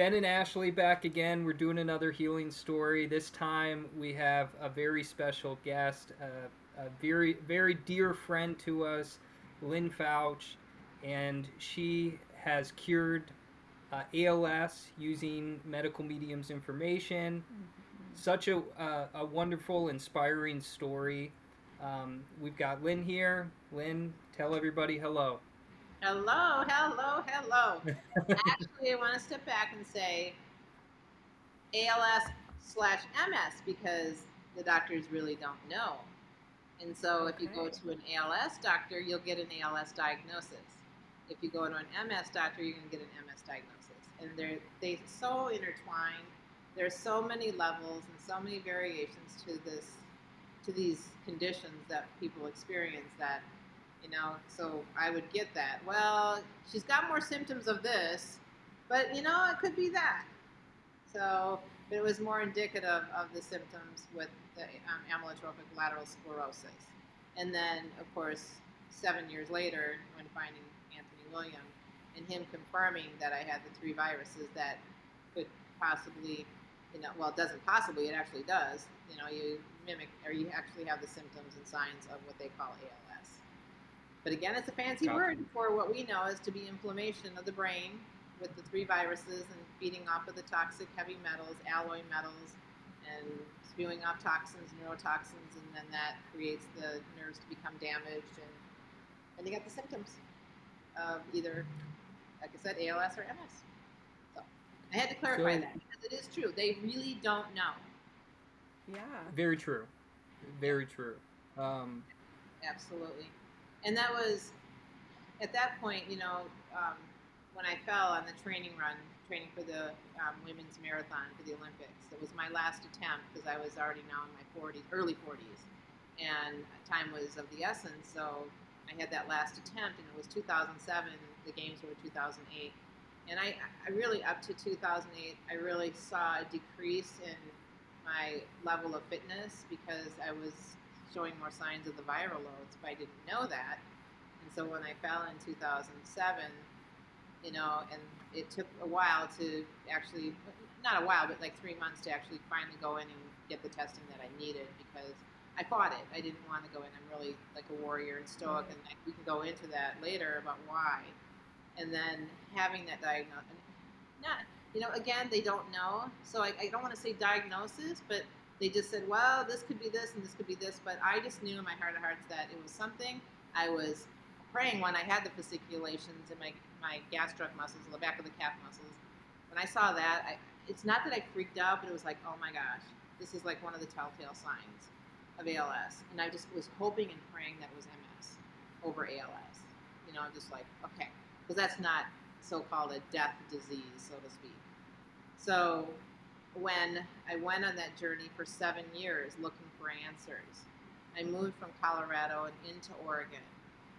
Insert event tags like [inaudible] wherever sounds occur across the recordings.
Ben and Ashley back again. We're doing another healing story. This time we have a very special guest, uh, a very, very dear friend to us, Lynn Fouch, and she has cured uh, ALS using medical mediums information. Such a, uh, a wonderful, inspiring story. Um, we've got Lynn here. Lynn, tell everybody hello. Hello, hello, hello. Actually, I want to step back and say ALS slash MS because the doctors really don't know. And so if you go to an ALS doctor, you'll get an ALS diagnosis. If you go to an MS doctor, you're going to get an MS diagnosis. And they're they so intertwined. There's so many levels and so many variations to this to these conditions that people experience that you know so i would get that. Well she's got more symptoms of this but you know it could be that. So but it was more indicative of the symptoms with the um, amyotrophic lateral sclerosis. And then of course seven years later when finding anthony william and him confirming that i had the three viruses that could possibly you know well it doesn't possibly it actually does you know you mimic or you actually have the symptoms and signs of what they call als but again, it's a fancy Gotcha. word for what we know is to be inflammation of the brain with the three viruses and feeding off of the toxic heavy metals, alloy metals, and spewing off toxins, neurotoxins, and then that creates the nerves to become damaged. And then you get the symptoms of either, like I said, ALS or MS. So I had to clarify So- that because it is true. They really don't know. Yeah. Very true. Very true. Um, Absolutely. And that was, at that point, you know, um, when I fell on the training run, training for the um, women's marathon for the Olympics, it was my last attempt because I was already now in my 40s, early 40s, and time was of the essence. So I had that last attempt, and it was 2007. The games were 2008, and I, I really up to 2008, I really saw a decrease in my level of fitness because I was showing more signs of the viral loads, but I didn't know that. And so when I fell in 2007, you know, and it took a while to actually, not a while, but like three months to actually finally go in and get the testing that I needed because I fought it. I didn't want to go in. I'm really like a warrior and stoic, and we can go into that later about why. And then having that diagnosis, not, you know, again, they don't know. So I, I don't want to say diagnosis, but they just said, well, this could be this and this could be this. But I just knew in my heart of hearts that it was something. I was praying when I had the fasciculations in my, my gastroc muscles, the back of the calf muscles. When I saw that, I, it's not that I freaked out, but it was like, oh my gosh, this is like one of the telltale signs of ALS. And I just was hoping and praying that it was MS over ALS. You know, I'm just like, okay, because that's not so-called a death disease, so to speak. So when I went on that journey for seven years looking for answers, I moved from Colorado and into Oregon.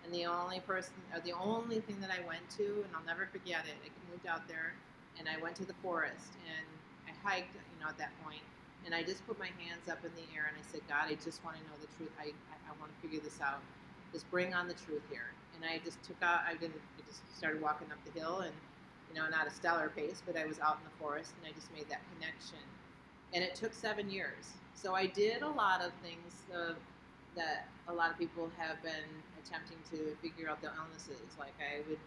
And the only person, or the only thing that I went to, and I'll never forget it, I moved out there and I went to the forest and I hiked, you know, at that point, and I just put my hands up in the air and I said, God, I just want to know the truth. I, I, I want to figure this out. Just bring on the truth here. And I just took out, I didn't, I just started walking up the hill and, you know, not a stellar pace, but I was out in the forest and I just made that connection. And it took seven years. So I did a lot of things uh, that a lot of people have been attempting to figure out the illnesses. Like I would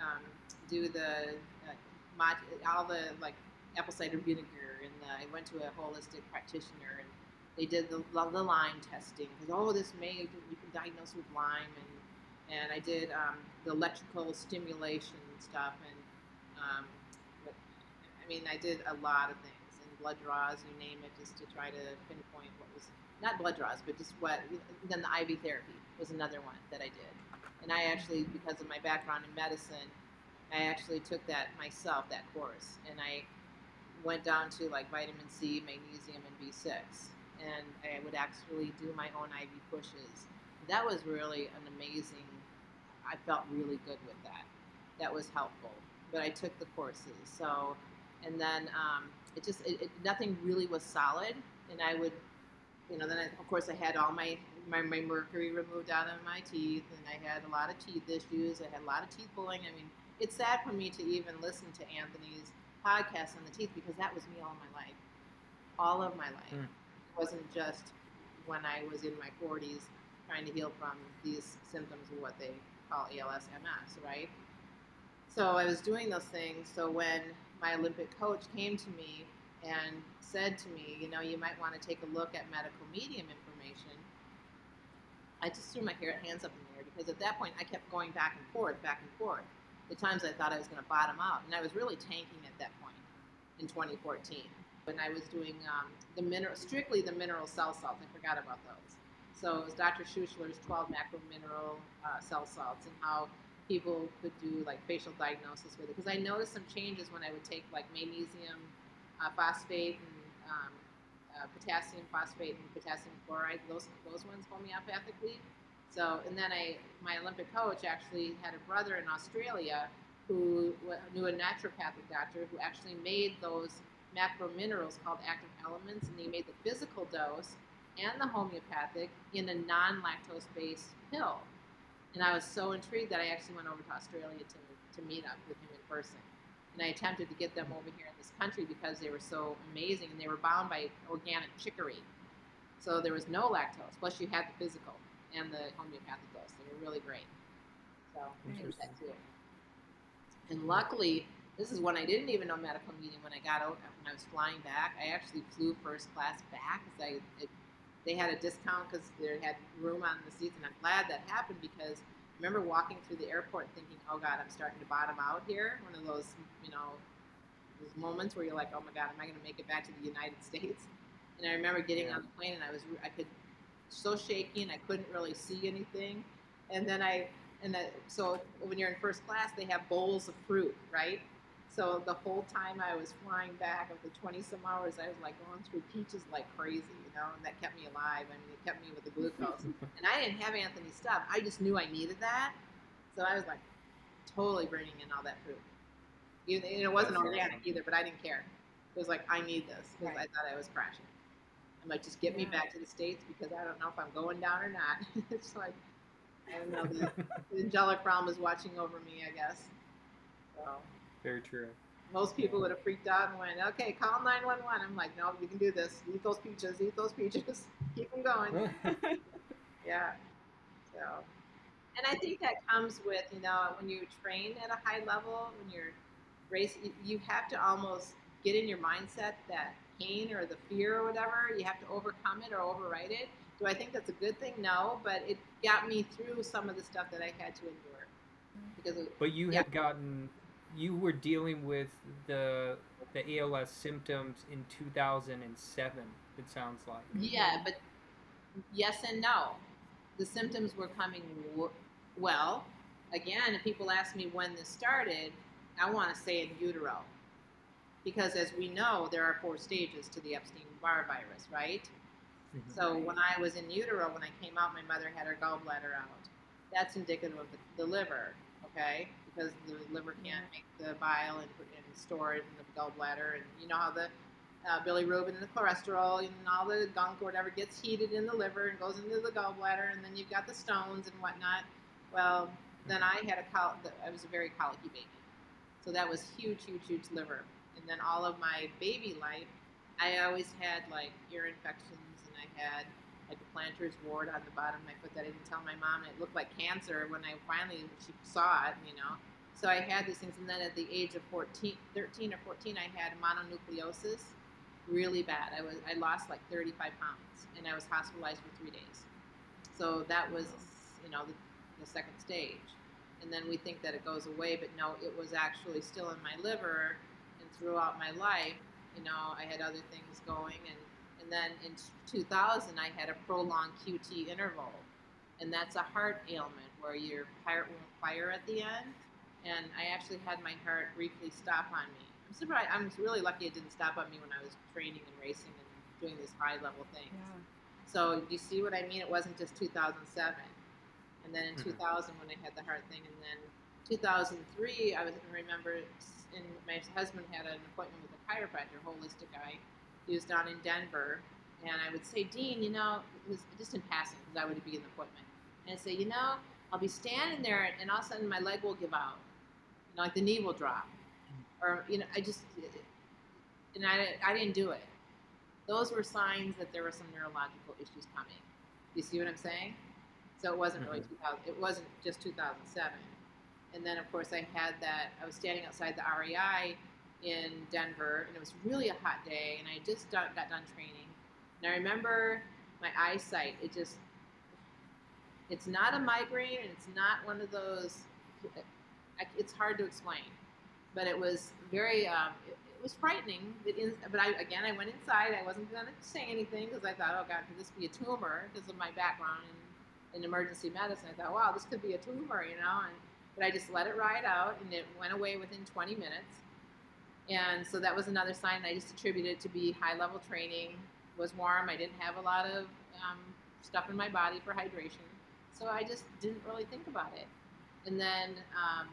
um, do the uh, all the like apple cider vinegar, and uh, I went to a holistic practitioner, and they did the, the Lyme testing because oh, this may you can diagnose with Lyme, and and I did um, the electrical stimulation stuff, and um, but, I mean I did a lot of things and blood draws, you name it, just to try to pinpoint what was not blood draws, but just what. Then the IV therapy was another one that I did, and I actually because of my background in medicine, I actually took that myself that course, and I went down to like vitamin C, magnesium, and B6, and I would actually do my own IV pushes. That was really an amazing. I felt really good with that. That was helpful, but I took the courses. So, and then um, it just it, it, nothing really was solid, and I would, you know, then I, of course I had all my, my my mercury removed out of my teeth, and I had a lot of teeth issues. I had a lot of teeth pulling. I mean, it's sad for me to even listen to Anthony's podcast on the teeth because that was me all my life, all of my life. Mm. It wasn't just when I was in my 40s trying to heal from these symptoms of what they call ALS MS, right? So I was doing those things. So when my Olympic coach came to me and said to me, you know, you might want to take a look at medical medium information, I just threw my hands up in the air because at that point I kept going back and forth, back and forth. The times I thought I was going to bottom out, and I was really tanking at that point in 2014 when I was doing um, the mineral, strictly the mineral cell salts. I forgot about those. So it was Dr. Schuessler's 12 macro mineral uh, cell salts and how people could do like facial diagnosis with it. Because I noticed some changes when I would take like magnesium uh, phosphate and um, uh, potassium phosphate and potassium chloride, those those ones homeopathically. So, and then I, my Olympic coach actually had a brother in Australia who knew a naturopathic doctor who actually made those macro minerals called active elements, and he made the physical dose and the homeopathic in a non-lactose based pill. And I was so intrigued that I actually went over to Australia to, to meet up with him in person. And I attempted to get them over here in this country because they were so amazing and they were bound by organic chicory. So there was no lactose. Plus you had the physical and the homeopathic dose. They were really great. So I that too. And luckily, this is when I didn't even know medical medium when I got out when I was flying back. I actually flew first class back because I it, they had a discount because they had room on the seats, and I'm glad that happened because I remember walking through the airport thinking, "Oh God, I'm starting to bottom out here." One of those, you know, those moments where you're like, "Oh my God, am I going to make it back to the United [laughs] States?" And I remember getting Yeah. on the plane, and I was I could so shaky, and I couldn't really see anything. And then I and that, so when you're in first class, they have bowls of fruit, right? So the whole time I was flying back of the 20 some hours, I was like going through peaches like crazy, you know, and that kept me alive. I mean, it kept me with the glucose. [laughs] and I didn't have Anthony stuff. I just knew I needed that. So I was like totally bringing in all that food. Even, and it wasn't organic either, but I didn't care. It was like, I need this because Right. I thought I was crashing. I'm like, just get me back to the States because I don't know if I'm going down or not. [laughs] it's like, I don't know. The, the [laughs] angelic realm is watching over me, I guess. So Very true. most people would have freaked out and went, okay, call 911. I'm like, no, you can do this. Eat those peaches, eat those peaches. [laughs] Keep them going. [laughs] Yeah. So, and I think that comes with, you know, when you train at a high level, when you're racing, you- have to almost get in your mindset that pain or the fear or whatever, you have to overcome it or override it. Do I think that's a good thing? No, but it got me through some of the stuff that I had to endure. Because But you Yeah. had gotten, you were dealing with the the ALS symptoms in 2007. It sounds like. Yeah, but yes and no. The symptoms were coming w- well. Again, if people ask me when this started, I want to say in utero. Because as we know, there are four stages to the Epstein Barr virus, right? Mhm. So when I was in utero, when I came out, my mother had her gallbladder out. That's indicative of the, the liver, okay? Because the liver can't make the bile and, put- and store it in the gallbladder. And you know how the uh, bilirubin and the cholesterol and all the gunk or whatever gets heated in the liver and goes into the gallbladder, and then you've got the stones and whatnot. Well, then I had a col- I was a very colicky baby, so that was huge, huge, huge liver. And then all of my baby life, I always had like ear infections, and I had like a plantar's wart on the bottom of my foot that I didn't tell my mom, it looked like cancer when I finally she saw it, you know. So I had these things, and then at the age of 14, 13 or 14, I had mononucleosis, really bad. I was I lost like 35 pounds, and I was hospitalized for three days. So that was, you know, the, the second stage. And then we think that it goes away, but no, it was actually still in my liver, and throughout my life, you know, I had other things going, and and then in 2000, I had a prolonged QT interval, and that's a heart ailment where your heart won't fire at the end. And I actually had my heart briefly stop on me. I'm surprised. I'm really lucky it didn't stop on me when I was training and racing and doing these high level things. Yeah. So do you see what I mean? It wasn't just 2007, and then in Mhm. 2000 when I had the heart thing, and then 2003 I was I remember, s- and my husband had an appointment with a chiropractor, holistic guy. He was down in Denver, and I would say, Dean, you know, it was just in passing because I would be in the appointment, and I'd say, you know, I'll be standing there, and all of a sudden my leg will give out, you know, like the knee will drop. or you know, I just and I I didn't do it. Those were signs that there were some neurological issues coming. You see what I'm saying? So it wasn't really Mhm. 2000. It wasn't just 2007. And then of course I had that. I was standing outside the REI in Denver, and it was really a hot day, and I just got, got done training. And I remember my eyesight. It just it's not a migraine, and it's not one of those. It's hard to explain, but it was very. Um, it, it was frightening. It in, but I again, I went inside. I wasn't going to say anything because I thought, oh God, could this be a tumor? Because of my background in, in emergency medicine, I thought, wow, this could be a tumor, you know. And but I just let it ride out, and it went away within 20 minutes. And so that was another sign I just attributed to be high level training. Was warm. I didn't have a lot of um, stuff in my body for hydration. So I just didn't really think about it. And then um,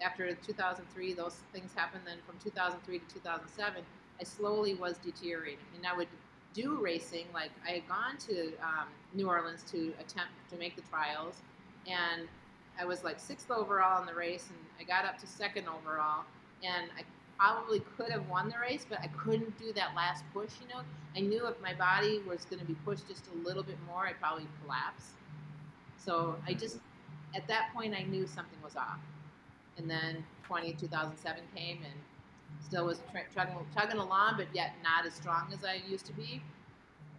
after 2003, those things happened. Then from 2003 to 2007, I slowly was deteriorating. And I would do racing. Like I had gone to um, New Orleans to attempt to make the trials, and I was like sixth overall in the race, and I got up to second overall, and I probably could have won the race, but I couldn't do that last push. You know, I knew if my body was going to be pushed just a little bit more, I'd probably collapse. So I just, at that point, I knew something was off. And then 20, 2007 came and still was chugging, chugging along, but yet not as strong as I used to be.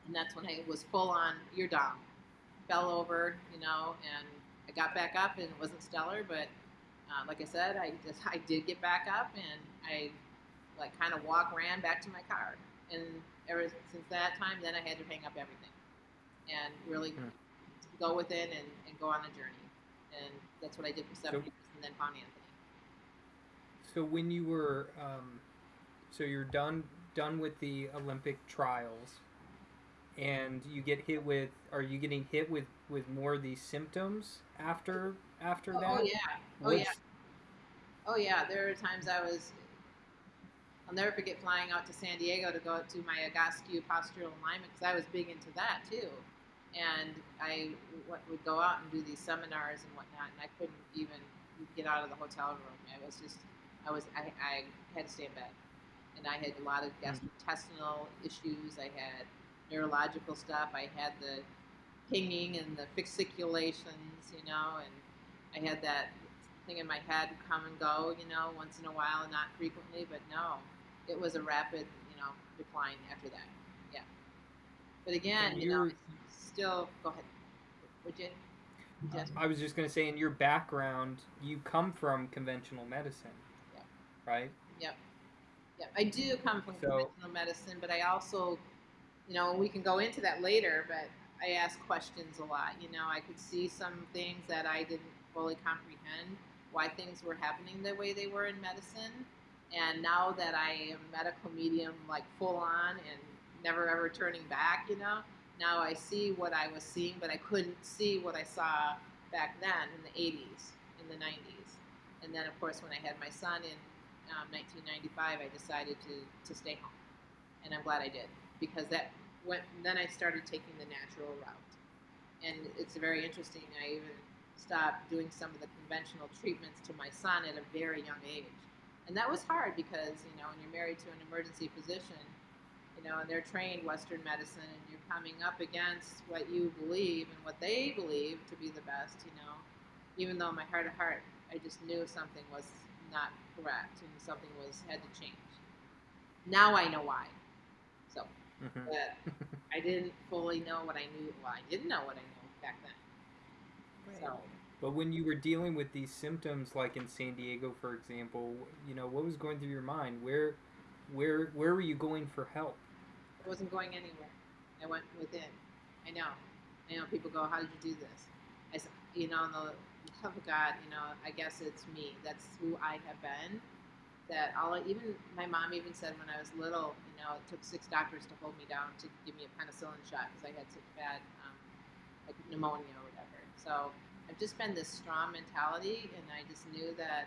And that's when I was full on, you're down. Fell over, you know, and I got back up and it wasn't stellar, but uh, like I said, I just I did get back up and I like kind of walk ran back to my car. And ever since that time, then I had to hang up everything and really Hmm. go within and, and go on a journey. And that's what I did for seven So- years, and then found Anthony. So when you were, um, so you're done done with the Olympic trials, and you get hit with, are you getting hit with with more of these symptoms after after Oh, that? oh, yeah, oh yeah, oh yeah. There are times I was. I'll never forget flying out to San Diego to go to my Egoscue postural alignment because I was big into that too, and I would go out and do these seminars and whatnot, and I couldn't even get out of the hotel room. I was just, I was, I, I had to stay in bed, and I had a lot of mm-hmm. gastrointestinal issues. I had neurological stuff. I had the pinging and the fasciculations, you know, and I had that thing in my head come and go, you know, once in a while, not frequently, but no, it was a rapid, you know, decline after that. Yeah. But again, you know, still go ahead. Would you? would you? I was just going to say, in your background, you come from conventional medicine, Yeah. right? Yeah, I do come from So- conventional medicine, but I also, you know, we can go into that later. But I ask questions a lot. You know, I could see some things that I didn't fully comprehend why things were happening the way they were in medicine. And now that I am medical medium, like full on and never ever turning back, you know, now I see what I was seeing, but I couldn't see what I saw back then in the 80s, in the 90s. And then, of course, when I had my son in um, 1995, I decided to, to stay home, and I'm glad I did because that went. Then I started taking the natural route, and it's very interesting. I even stopped doing some of the conventional treatments to my son at a very young age, and that was hard because you know when you're married to an emergency physician, you know, and they're trained Western medicine, and you're coming up against what you believe and what they believe to be the best, you know. Even though in my heart of heart, I just knew something was not correct and something was had to change. Now I know why. So, Mhm. but [laughs] I didn't fully know what I knew. Well, I didn't know what I knew back then. So, But when you were dealing with these symptoms, like in San Diego, for example, you know, what was going through your mind? Where, where, where were you going for help? I wasn't going anywhere. I went within. I know. I know people go, "How did you do this?" I said, "You know, in the love of God, you know, I guess it's me. That's who I have been. That all even my mom even said when I was little, you know, it took six doctors to hold me down to give me a penicillin shot because I had such bad um, like pneumonia or whatever. So I've just been this strong mentality, and I just knew that.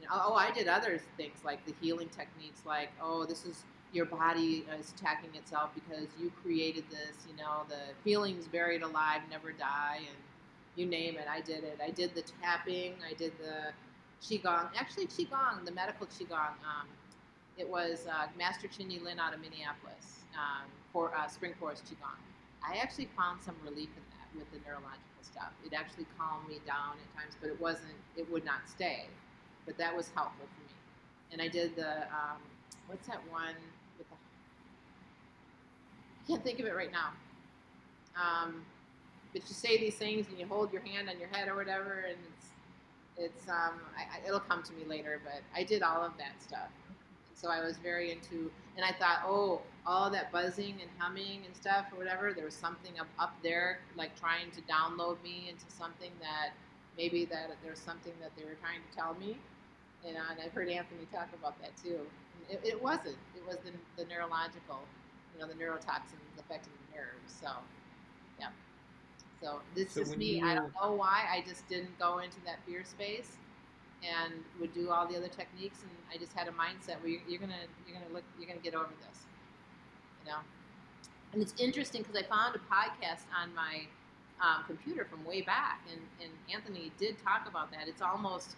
You know, oh, I did other things like the healing techniques, like oh, this is your body is attacking itself because you created this. You know, the feelings buried alive never die, and you name it. I did it. I did the tapping. I did the qigong. Actually, qigong, the medical qigong. Um, It was uh, Master Chunyi Lin out of Minneapolis um, for uh, Spring Forest Qigong. I actually found some relief in that with the neurological stuff. It actually calmed me down at times, but it wasn't. It would not stay. But that was helpful for me. And I did the um, what's that one with the? I can't think of it right now. Um, but you say these things and you hold your hand on your head or whatever, and it's it's um, I, it'll come to me later. But I did all of that stuff, and so I was very into. And I thought, oh, all that buzzing and humming and stuff or whatever, there was something up up there, like trying to download me into something that maybe that there's something that they were trying to tell me. And I've heard Anthony talk about that too. It, it wasn't. It was the, the neurological, you know, the neurotoxins affecting the nerves. So. So this So is me. I don't know why. I just didn't go into that fear space, and would do all the other techniques. And I just had a mindset where you're, you're gonna you're gonna look you're gonna get over this, you know. And it's interesting because I found a podcast on my um, computer from way back, and, and Anthony did talk about that. It's almost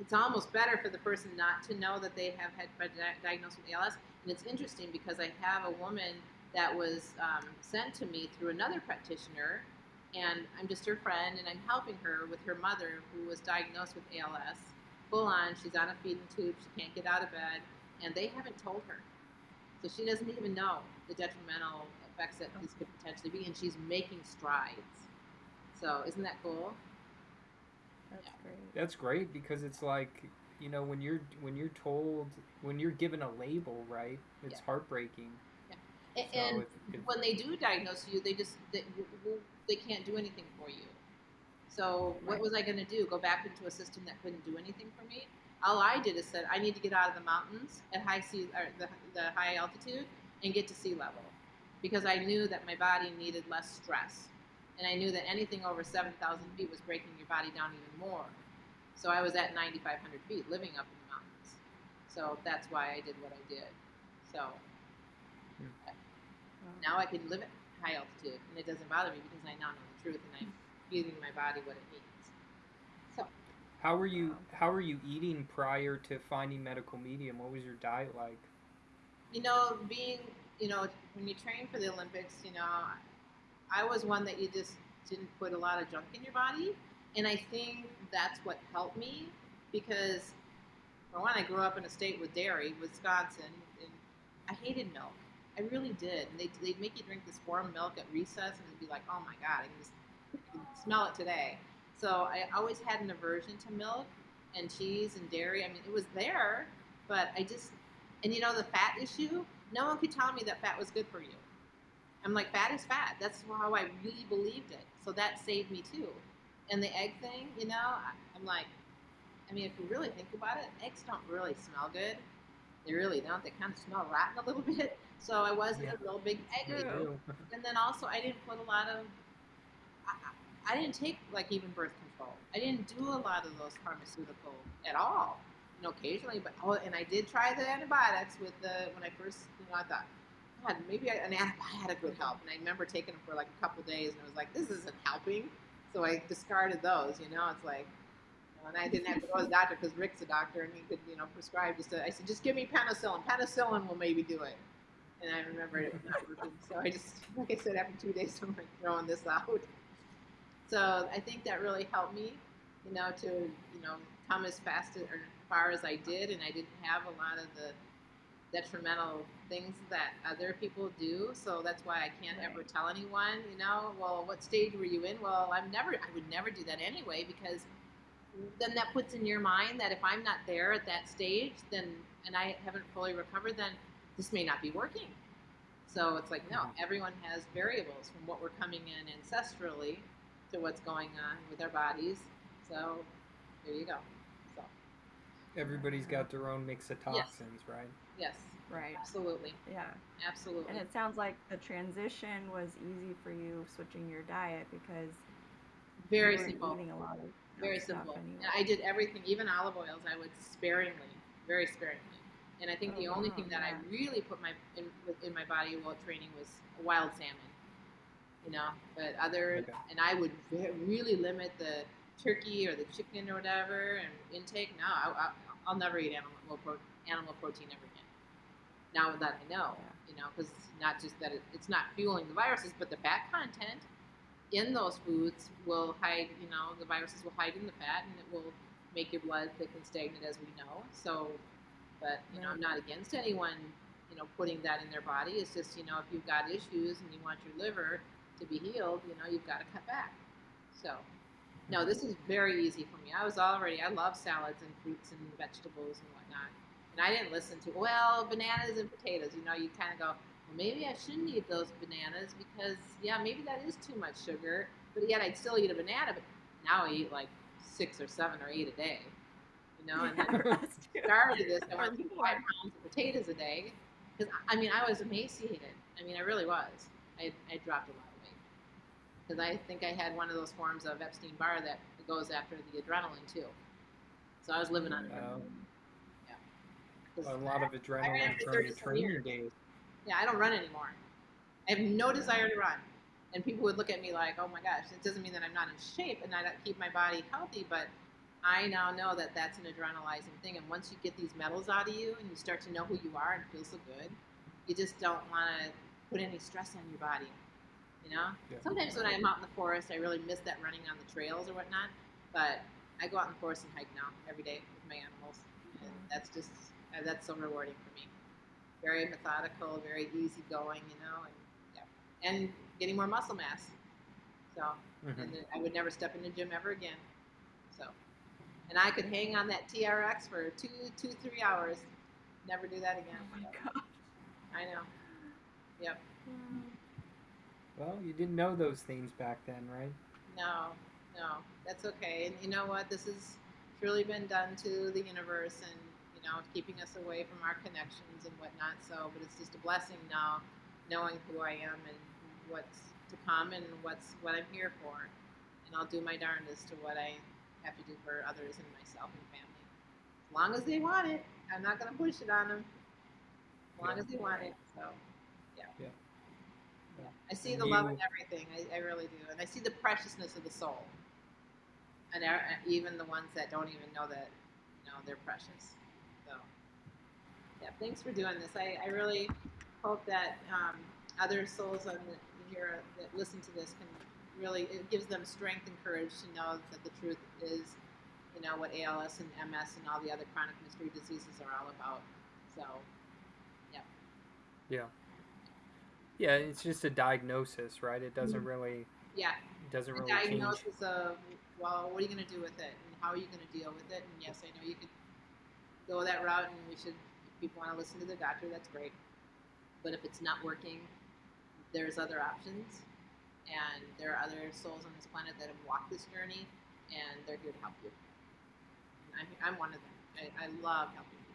it's almost better for the person not to know that they have had been diagnosed with ALS. And it's interesting because I have a woman that was um, sent to me through another practitioner, and I'm just her friend, and I'm helping her with her mother who was diagnosed with ALS. Full on, she's on a feeding tube, she can't get out of bed, and they haven't told her. So she doesn't even know the detrimental effects that this could potentially be, and she's making strides. So isn't that cool? That's Yeah. great. That's great because it's like you know when you're when you're told when you're given a label, right? It's Yeah. heartbreaking. A- So and when they do diagnose you, they just they, they can't do anything for you. So what was I going to do? Go back into a system that couldn't do anything for me? All I did is said I need to get out of the mountains at high sea or the, the high altitude and get to sea level because I knew that my body needed less stress, and I knew that anything over seven thousand feet was breaking your body down even more. So I was at ninety five hundred feet, living up in the mountains. So that's why I did what I did. So Wow. Now I can live at high altitude, and it doesn't bother me because I now know the truth, and I'm feeding my body what it needs. So how were you Wow. how were you eating prior to finding medical medium? What was your diet like? you know, being you know, when you train for the Olympics, you know, I was one that you just didn't put a lot of junk in your body, and I think that's what helped me because for one, I grew up in a state with dairy, Wisconsin, and I hated milk. I really did. And they, they'd make you drink this warm milk at recess, and it'd be like, oh my God, I can just I can smell it today. So I always had an aversion to milk and cheese and dairy. I mean, it was there, but I just, and you know, the fat issue, no one could tell me that fat was good for you. I'm like, fat is fat. That's how I really believed it. So that saved me too. And the egg thing, you know, I, I'm like, I mean, if you really think about it, eggs don't really smell good. They really don't. They kind of smell rotten a little [laughs] bit. So I wasn't Yeah. a real big egg. [laughs] And then also, I didn't put a lot of. I, I I didn't take like even birth control. I didn't do a lot of those pharmaceutical at all. You know, occasionally, but oh, and I did try the antibiotics with the when I first, you know, I thought, God, maybe I, an antibiotic would help. And I remember taking them for like a couple days, and I was like, this isn't helping. So I discarded those. You know, it's like, and I didn't have to go to the doctor because Rick's a doctor, and he could, you know, prescribe just. A, I said, just give me penicillin. Penicillin will maybe do it. And I remember it was not working. So I just, like I said, after two days, I'm like throwing this out. So I think that really helped me, you know, to you know come as fast as, or far as I did, and I didn't have a lot of the detrimental things that other people do. So that's why I can't ever tell anyone, you know, well, what stage were you in? Well, I'm never, I would never do that anyway because then that puts in your mind that if I'm not there at that stage, then and I haven't fully recovered, then this may not be working. So it's like, no, Mhm. everyone has variables from what we're coming in ancestrally to what's going on with our bodies. So there you go. So Everybody's got their own mix of toxins, right? yes, Right. absolutely, Yeah. absolutely. And it sounds like the transition was easy for you switching your diet because Very you simple. eating a lot of Very simple. anyway. I did everything, even olive oils, I would sparingly, very sparingly. And I think Oh, the only wow, thing that yeah. I really put my in, in my body while training was wild salmon. You know, but other Okay. and I would ve- really limit the turkey or the chicken or whatever and intake. No, I, I, I'll never eat animal pro, animal protein ever again. Now that I know, Yeah. you know, because not just that it, it's not fueling the viruses, but the fat content in those foods will hide. You know, the viruses will hide in the fat, and it will make your blood thick and stagnant, as we know. So, but you know, I'm not against anyone, you know, putting that in their body. It's just you know, if you've got issues and you want your liver to be healed, you know, you've got to cut back. So, no, this is very easy for me. I was already, I love salads and fruits and vegetables and whatnot. And I didn't listen to, well, bananas and potatoes. You know, you kind of go, well, maybe I shouldn't eat those bananas because, yeah, maybe that is too much sugar. But yet I'd still eat a banana. But now I eat like six or seven or eight a day. [laughs] You know, and then Us started this, I went Or through five pounds of potatoes a day. Because I mean, I was emaciated. I mean, I really was. I, I dropped a lot of weight. Because I think I had one of those forms of Epstein Barr that goes after the adrenaline too. So I was living on Um, yeah. 'Cause a lot of adrenaline for from your 37 training years. days. yeah, I don't run anymore. I have no desire to run. And people would look at me like, oh my gosh, it doesn't mean that I'm not in shape and I don't keep my body healthy, but I now know that that's an adrenalizing thing. And once you get these metals out of you and you start to know who you are and feel so good, you just don't want to put any stress on your body. You know? Yeah. Sometimes when I'm out in the forest, I really miss that running on the trails or whatnot. But I go out in the forest and hike now every day with my animals. And that's just, uh, that's so rewarding for me very methodical, very easygoing, you know, and yeah, and getting more muscle mass. So, Mhm. and I would never step in the gym ever again. So, and I could hang on that TRX for two, two, three hours. Never do that again. Oh my So, god. I know. Yep. Well, you didn't know those things back then, right? No, no, that's okay. And you know what? This has truly been done to the universe and, you know, keeping us away from our connections and whatnot. So, but it's just a blessing now, knowing who I am and what's to come and what's what I'm here for. And I'll do my darndest to what I have to do for others and myself and family. As long as they want it, I'm not going to push it on them. As long Yeah. as they want it. So, yeah. Yeah. Yeah. I see And the love in everything. I, I really do, and I see the preciousness of the soul, and even the ones that don't even know that, you know, they're precious. So, yeah, thanks for doing this. I, I really hope that um, other souls on the, here that listen to this can really it gives them strength and courage to know that the truth is, you know, what ALS and MS and all the other chronic mystery diseases are all about. So, Yeah. Yeah, Yeah, it's just a diagnosis, right? It doesn't mm-hmm. really yeah, it doesn't a really change. diagnosis of well, what are you going to do with it, and how are you going to deal with it? And yes, I know you could go that route, and we should. If people want to listen to the doctor, that's great. But if it's not working, there's other options, and there are other souls on this planet that have walked this journey, and they're here to help you. I'm, I'm one of them. I, I love helping.